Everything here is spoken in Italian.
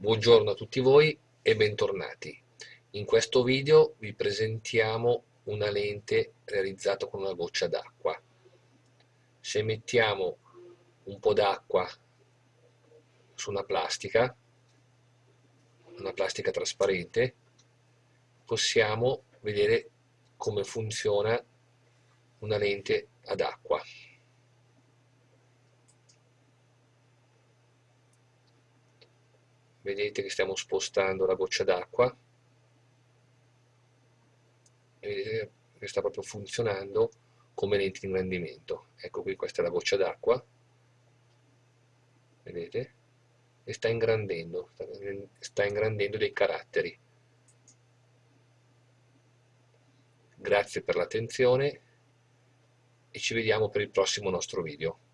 Buongiorno a tutti voi e bentornati. In questo video vi presentiamo una lente realizzata con una goccia d'acqua. Se mettiamo un po' d'acqua su una plastica, una plastica trasparente, possiamo vedere come funziona una lente ad acqua. Vedete che stiamo spostando la goccia d'acqua. E vedete che sta proprio funzionando come lente di ingrandimento. Ecco qui questa è la goccia d'acqua. Vedete? E sta ingrandendo sta ingrandendo dei caratteri. Grazie per l'attenzione e ci vediamo per il prossimo nostro video